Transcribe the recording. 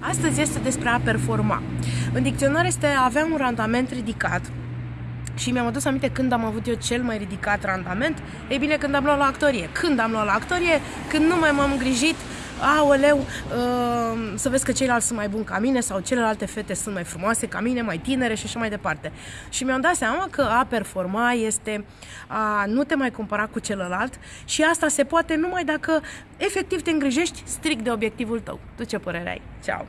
Astăzi este despre a performa. În dicționar este a avea un randament ridicat. Și mi-am adus aminte când am avut eu cel mai ridicat randament. Ei bine, când am luat la actorie. Când am luat la actorie, când nu mai m-am îngrijit aoleu, uh, să vezi că ceilalți sunt mai buni ca mine sau celelalte fete sunt mai frumoase ca mine, mai tinere și așa mai departe. Și mi-am dat seama că a performa este a nu te mai compara cu celălalt și asta se poate numai dacă efectiv te îngrijești strict de obiectivul tău. Tu ce părere ai? Ceau!